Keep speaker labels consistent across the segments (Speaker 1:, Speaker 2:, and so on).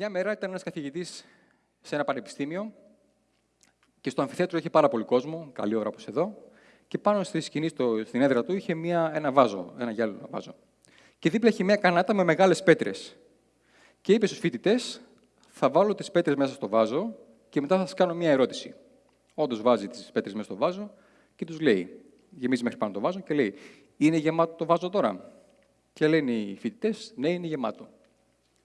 Speaker 1: Μια μέρα ήταν ένας καθηγητής σε ένα πανεπιστήμιο και στο αμφιθέατρο είχε πάρα πολύ κόσμο, καλή ώρα όπως εδώ, και πάνω στη σκηνή, στο, στην έδρα του, είχε μια, ένα βάζο, ένα γυάλινο βάζο. Και δίπλα είχε μια κανάτα με μεγάλες πέτρες. Και είπε στους φοιτητές, θα βάλω τις πέτρες μέσα στο βάζο και μετά θα σας κάνω μια ερώτηση. Όντως βάζει τις πέτρες μέσα στο βάζο και τους λέει, γεμίζει μέχρι πάνω το βάζο και λέει: Είναι γεμάτο το βάζο τώρα; Και λένε οι φοιτητές: Ναι, είναι γεμάτο.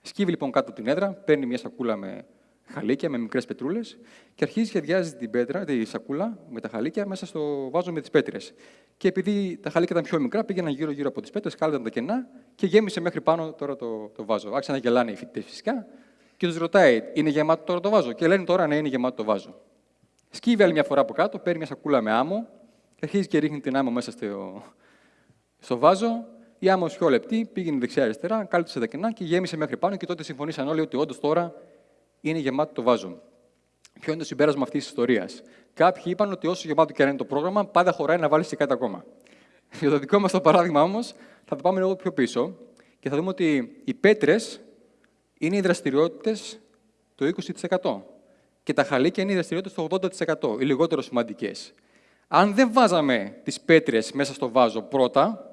Speaker 1: Σκύβει λοιπόν κάτω από την έδρα, παίρνει μια σακούλα με χαλίκια, με μικρές πετρούλες και αρχίζει και αδειάζει την πέτρα, τη σακούλα με τα χαλίκια μέσα στο βάζο με τις πέτρες. Και επειδή τα χαλίκια ήταν πιο μικρά, πήγαιναν γύρω-γύρω από τις πέτρες, κάλυταν τα κενά και γέμισε μέχρι πάνω τώρα το, το βάζο. Άρχισαν να γελάνε οι φοιτητές φυσικά και τους ρωτάει: Είναι γεμάτο τώρα το βάζο; Και λένε τώρα ναι, είναι γεμάτο το βάζο. Σκύβει άλλη μια φορά από κάτω, παίρνει μια σακούλα με άμμο και αρχίζει και ρίχνει την άμμο μέσα στο, στο βάζο η άμμο πιο λεπτή, πήγαινε δεξιά-αριστερά, κάλυψε τα κενά και γέμισε μέχρι πάνω και τότε συμφωνήσαν όλοι ότι όντως τώρα είναι γεμάτο το βάζο. Ποιο είναι το συμπέρασμα αυτής της ιστορίας; Κάποιοι είπαν ότι όσο γεμάτο και αν είναι το πρόγραμμα, πάντα χωράει να βάλεις και κάτι ακόμα. Για το δικό μας το παράδειγμα όμως, θα το πάμε λίγο πιο πίσω και θα δούμε ότι οι πέτρες είναι οι δραστηριότητες το 20% και τα χαλίκια είναι οι δραστηριότητες το 80%, οι λιγότερο σημαντικές. Αν δεν βάζαμε τις πέτρες μέσα στο βάζο πρώτα,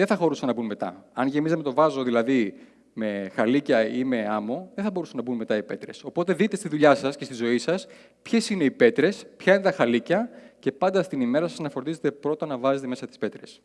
Speaker 1: δεν θα χωρούσαν να μπουν μετά. Αν γεμίζαμε το βάζο δηλαδή με χαλίκια ή με άμμο, δεν θα μπορούσαν να μπουν μετά οι πέτρες. Οπότε δείτε στη δουλειά σας και στη ζωή σας ποιες είναι οι πέτρες, ποια είναι τα χαλίκια και πάντα στην ημέρα σας να φροντίζετε πρώτα να βάζετε μέσα τις πέτρες.